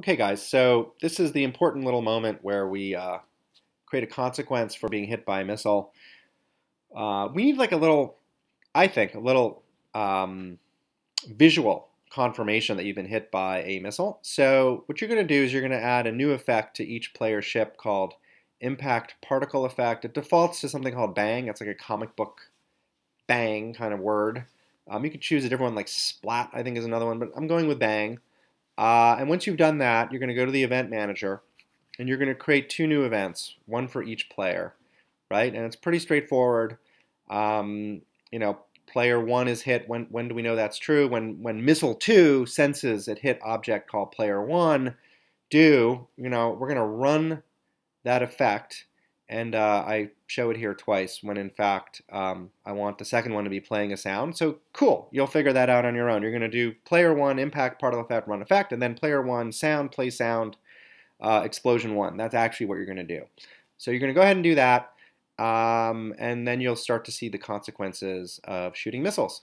Okay guys, so this is the important little moment where we uh, create a consequence for being hit by a missile. Uh, we need like a little, I think, a little um, visual confirmation that you've been hit by a missile. So what you're going to do is you're going to add a new effect to each player ship called Impact Particle Effect. It defaults to something called Bang. It's like a comic book bang kind of word. Um, you could choose a different one like Splat, I think is another one, but I'm going with Bang. Uh, and once you've done that, you're going to go to the event manager and you're going to create two new events, one for each player, right? And it's pretty straightforward. Um, you know, player one is hit. When, when do we know that's true? When, when missile two senses it hit object called player one, do, you know, we're going to run that effect and uh, I show it here twice when in fact um, I want the second one to be playing a sound. So cool, you'll figure that out on your own. You're going to do player one, impact, particle effect, run effect, and then player one, sound, play sound, uh, explosion one. That's actually what you're going to do. So you're going to go ahead and do that, um, and then you'll start to see the consequences of shooting missiles.